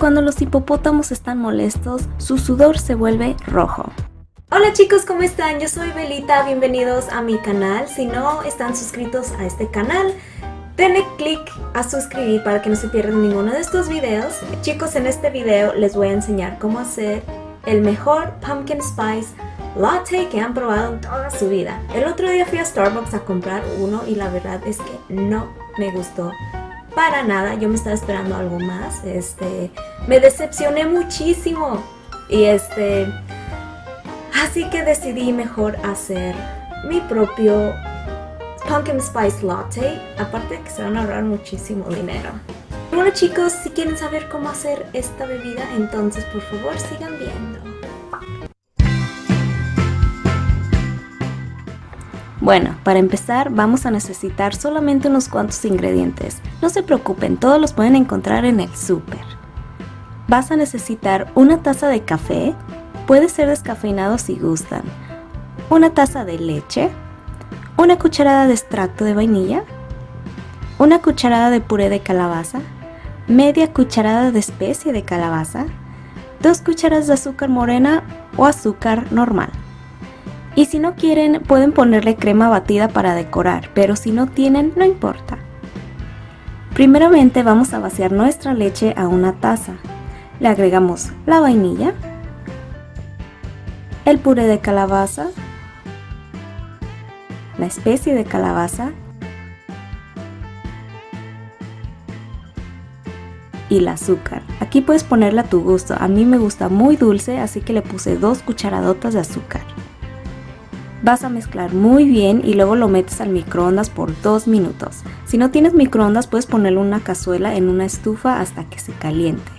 cuando los hipopótamos están molestos, su sudor se vuelve rojo. Hola chicos, ¿cómo están? Yo soy Belita, bienvenidos a mi canal. Si no están suscritos a este canal, denle click a suscribir para que no se pierdan ninguno de estos videos. Chicos, en este video les voy a enseñar cómo hacer el mejor pumpkin spice latte que han probado en toda su vida. El otro día fui a Starbucks a comprar uno y la verdad es que no me gustó para nada. Yo me estaba esperando algo más. Este, me decepcioné muchísimo y este, así que decidí mejor hacer mi propio pumpkin spice latte. Aparte de que se van a ahorrar muchísimo dinero. Bueno chicos, si quieren saber cómo hacer esta bebida, entonces por favor sigan viendo. Bueno, para empezar vamos a necesitar solamente unos cuantos ingredientes. No se preocupen, todos los pueden encontrar en el súper. Vas a necesitar una taza de café, puede ser descafeinado si gustan, una taza de leche, una cucharada de extracto de vainilla, una cucharada de puré de calabaza, media cucharada de especia de calabaza, dos cucharadas de azúcar morena o azúcar normal. Y si no quieren, pueden ponerle crema batida para decorar, pero si no tienen, no importa. Primeramente vamos a vaciar nuestra leche a una taza. Le agregamos la vainilla, el puré de calabaza, la especie de calabaza y el azúcar. Aquí puedes ponerle a tu gusto, a mí me gusta muy dulce así que le puse dos cucharadotas de azúcar. Vas a mezclar muy bien y luego lo metes al microondas por 2 minutos. Si no tienes microondas puedes ponerle una cazuela en una estufa hasta que se caliente.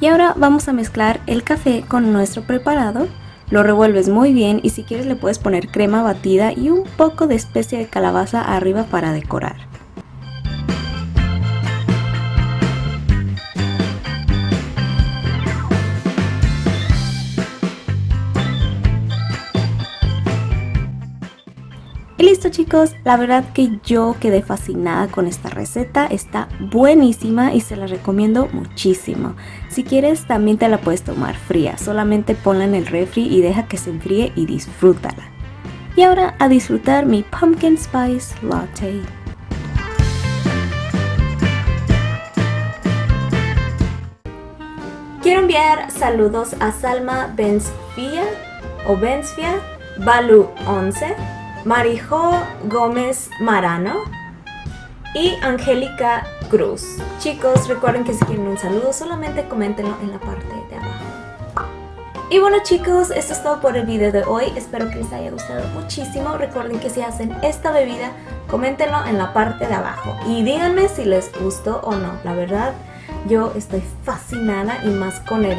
Y ahora vamos a mezclar el café con nuestro preparado. Lo revuelves muy bien y si quieres le puedes poner crema batida y un poco de especia de calabaza arriba para decorar. Y listo chicos, la verdad que yo quedé fascinada con esta receta, está buenísima y se la recomiendo muchísimo. Si quieres también te la puedes tomar fría, solamente ponla en el refri y deja que se enfríe y disfrútala. Y ahora a disfrutar mi Pumpkin Spice Latte. Quiero enviar saludos a Salma Benzfia o Benzfia, Balu 11, Marijo Gómez Marano y Angélica Cruz. Chicos, recuerden que si quieren un saludo, solamente coméntenlo en la parte de abajo. Y bueno chicos, esto es todo por el video de hoy. Espero que les haya gustado muchísimo. Recuerden que si hacen esta bebida, coméntenlo en la parte de abajo. Y díganme si les gustó o no. La verdad, yo estoy fascinada y más con el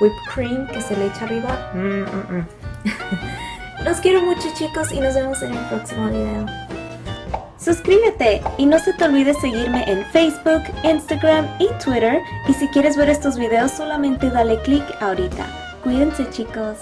whipped cream que se le echa arriba. Mm, mm, mm. Los quiero mucho chicos y nos vemos en el próximo video. Suscríbete y no se te olvide seguirme en Facebook, Instagram y Twitter. Y si quieres ver estos videos solamente dale click ahorita. Cuídense chicos.